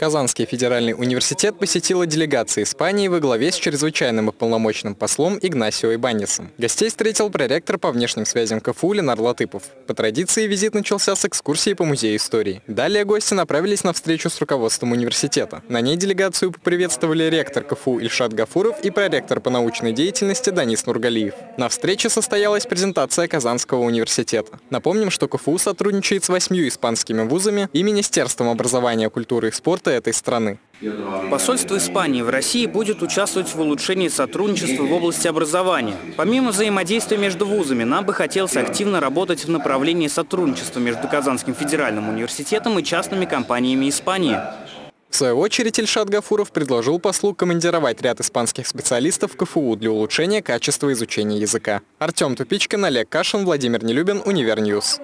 Казанский федеральный университет посетила делегация Испании во главе с чрезвычайным и полномочным послом Игнасио Ибанисом. Гостей встретил проректор по внешним связям КФУ Ленар Латыпов. По традиции визит начался с экскурсии по музею истории. Далее гости направились на встречу с руководством университета. На ней делегацию поприветствовали ректор КФУ Ильшат Гафуров и проректор по научной деятельности Данис Нургалиев. На встрече состоялась презентация Казанского университета. Напомним, что КФУ сотрудничает с восьмью испанскими вузами и Министерством образования, культуры и спорта этой страны. Посольство Испании в России будет участвовать в улучшении сотрудничества в области образования. Помимо взаимодействия между вузами, нам бы хотелось активно работать в направлении сотрудничества между Казанским федеральным университетом и частными компаниями Испании. В свою очередь Ильшат Гафуров предложил послу командировать ряд испанских специалистов в КФУ для улучшения качества изучения языка. Артем Тупичкин, Олег Кашин, Владимир Нелюбин, Univer News.